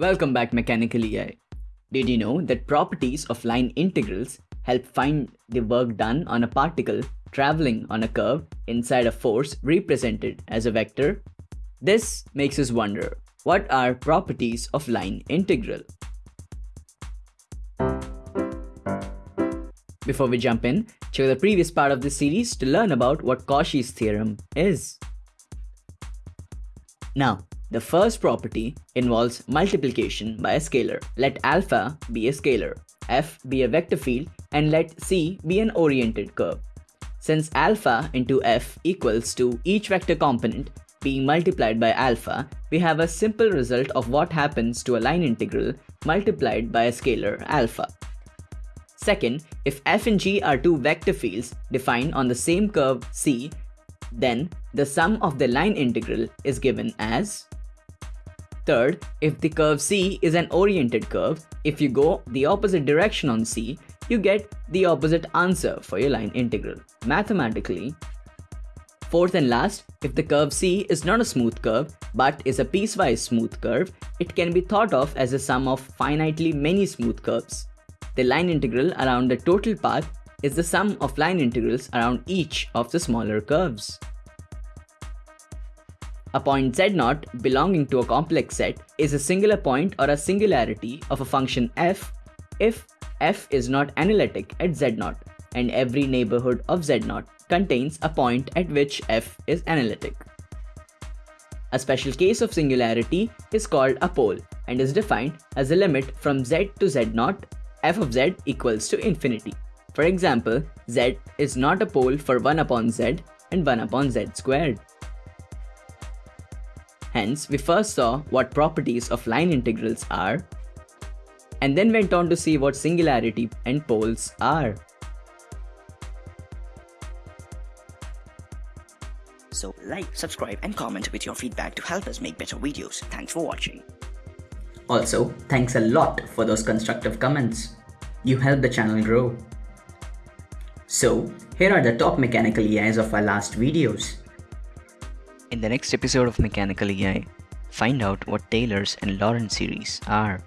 Welcome back Mechanical EI. Did you know that properties of line integrals help find the work done on a particle traveling on a curve inside a force represented as a vector? This makes us wonder, what are properties of line integral? Before we jump in, check the previous part of this series to learn about what Cauchy's theorem is. Now, the first property involves multiplication by a scalar. Let alpha be a scalar, f be a vector field and let c be an oriented curve. Since alpha into f equals to each vector component being multiplied by alpha, we have a simple result of what happens to a line integral multiplied by a scalar alpha. Second, if f and g are two vector fields defined on the same curve c, then the sum of the line integral is given as Third, if the curve C is an oriented curve, if you go the opposite direction on C, you get the opposite answer for your line integral, mathematically. Fourth and last, if the curve C is not a smooth curve, but is a piecewise smooth curve, it can be thought of as a sum of finitely many smooth curves. The line integral around the total path is the sum of line integrals around each of the smaller curves. A point z0 belonging to a complex set is a singular point or a singularity of a function f if f is not analytic at z0 and every neighborhood of z0 contains a point at which f is analytic. A special case of singularity is called a pole and is defined as a limit from z to z0 f of z equals to infinity. For example, z is not a pole for 1 upon z and 1 upon z squared. Hence, we first saw what properties of line integrals are, and then went on to see what singularity and poles are. So like, subscribe and comment with your feedback to help us make better videos. Thanks for watching. Also, thanks a lot for those constructive comments. You help the channel grow. So, here are the top mechanical EIs of our last videos. In the next episode of Mechanical EI, find out what Taylor's and Laurent's series are.